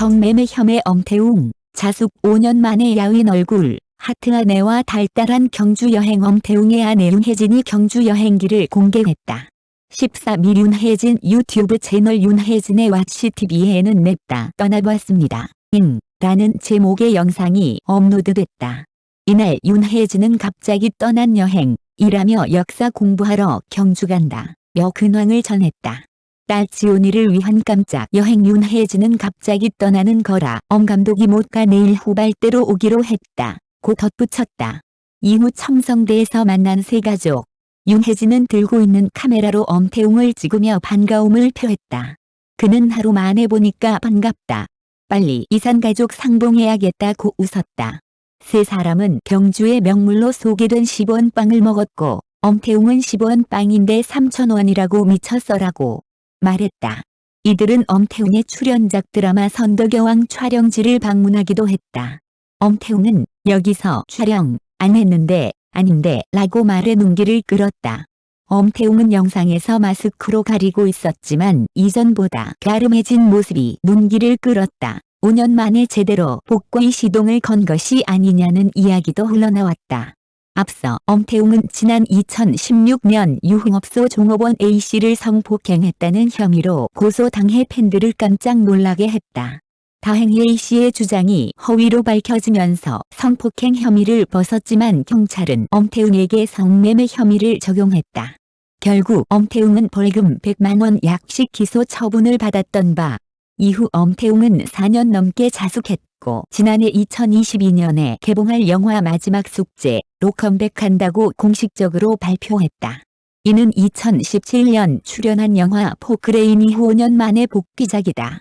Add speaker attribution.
Speaker 1: 성매매 혐의 엄태웅, 자숙 5년 만에 야윈 얼굴, 하트 아내와 달달한 경주 여행 엄태웅의 아내 윤혜진이 경주 여행기를 공개했다. 14미 윤혜진 유튜브 채널 윤혜진의 왓시TV에는 냈다 떠나봤습니다. 잉 라는 제목의 영상이 업로드됐다. 이날 윤혜진은 갑자기 떠난 여행, 일하며 역사 공부하러 경주 간다. 여 근황을 전했다. 딸 지온이를 위한 깜짝 여행 윤혜진은 갑자기 떠나는 거라 엄 감독이 못 가 내일 후발대로 오기로 했다. 고 덧붙였다. 이후 첨성대에서 만난 세 가족. 윤혜진은 들고 있는 카메라로 엄태웅을 찍으며 반가움을 표했다. 그는 하루 만에 보니까 반갑다. 빨리 이산가족 상봉해야겠다고 웃었다. 세 사람은 경주의 명물로 소개된 10원 빵을 먹었고 엄태웅은 10원 빵인데 3천원이라고 미쳤어라고 말했다. 이들은 엄태웅의 출연작 드라마 선덕여왕 촬영지를 방문하기도 했다. 엄태웅은 여기서 촬영 안 했는데 아닌데 라고 말해 눈길을 끌었다. 엄태웅은 영상에서 마스크로 가리고 있었지만 이전보다 갸름해진 모습이 눈길을 끌었다. 5년 만에 제대로 복귀 시동을 건 것이 아니냐는 이야기도 흘러나왔다. 앞서 엄태웅은 지난 2016년 유흥업소 종업원 A씨를 성폭행했다는 혐의로 고소당해 팬들을 깜짝 놀라게 했다. 다행히 A씨의 주장이 허위로 밝혀지면서 성폭행 혐의를 벗었지만 경찰은 엄태웅에게 성매매 혐의를 적용했다. 결국 엄태웅은 벌금 100만원 약식 기소 처분을 받았던 바 이후 엄태웅은 4년 넘게 자숙했고 지난해 2022년에 개봉할 영화 마지막 숙제로 컴백한다고 공식적으로 발표했다. 이는 2017년 출연한 영화 포크레인 이후 5년 만의 복귀작이다.